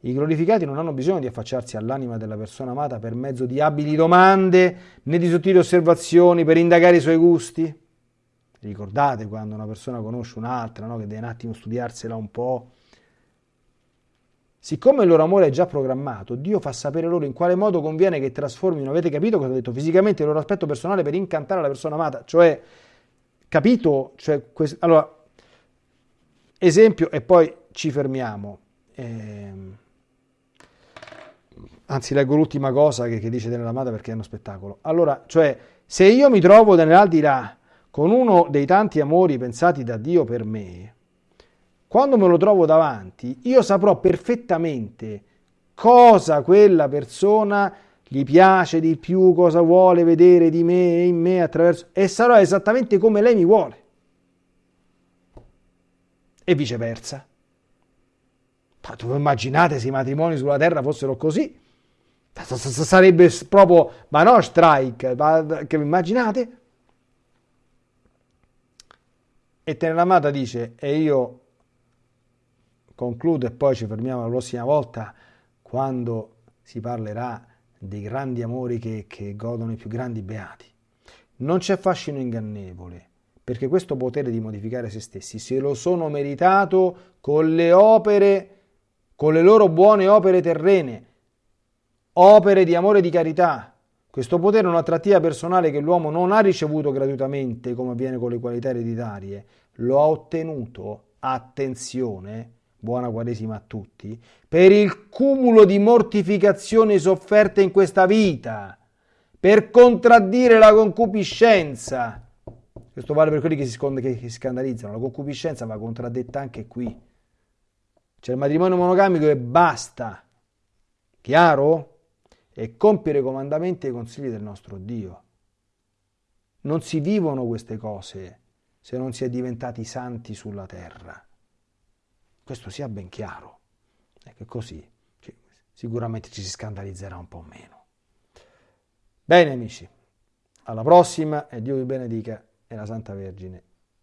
S1: I glorificati non hanno bisogno di affacciarsi all'anima della persona amata per mezzo di abili domande né di sottili osservazioni per indagare i suoi gusti. Ricordate quando una persona conosce un'altra, no? che deve un attimo studiarsela un po', Siccome il loro amore è già programmato, Dio fa sapere loro in quale modo conviene che trasformino, avete capito cosa ho detto, fisicamente il loro aspetto personale per incantare la persona amata, cioè, capito? Cioè, allora, esempio e poi ci fermiamo. Eh... Anzi, leggo l'ultima cosa che, che dice dell'amata perché è uno spettacolo. Allora, cioè, se io mi trovo nell'aldilà con uno dei tanti amori pensati da Dio per me, quando me lo trovo davanti, io saprò perfettamente cosa quella persona gli piace di più, cosa vuole vedere di me e in me attraverso e sarò esattamente come lei mi vuole. E viceversa. Ma tu immaginate se i matrimoni sulla terra fossero così? Sarebbe proprio, ma no, strike, ma che immaginate? E Teneramata dice, e io concludo e poi ci fermiamo la prossima volta quando si parlerà dei grandi amori che, che godono i più grandi beati. Non c'è fascino ingannevole, perché questo potere di modificare se stessi se lo sono meritato con le opere, con le loro buone opere terrene, opere di amore e di carità. Questo potere è un'attrattiva personale che l'uomo non ha ricevuto gratuitamente come avviene con le qualità ereditarie, lo ha ottenuto, attenzione, buona Quaresima a tutti, per il cumulo di mortificazioni sofferte in questa vita, per contraddire la concupiscenza. Questo vale per quelli che si, che si scandalizzano, la concupiscenza va contraddetta anche qui. C'è il matrimonio monogamico e basta. Chiaro? e compiere i comandamenti e i consigli del nostro Dio. Non si vivono queste cose se non si è diventati santi sulla terra. Questo sia ben chiaro. Ecco così sicuramente ci si scandalizzerà un po' meno. Bene amici, alla prossima e Dio vi benedica e la Santa Vergine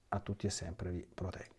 S1: a tutti e sempre vi protegga.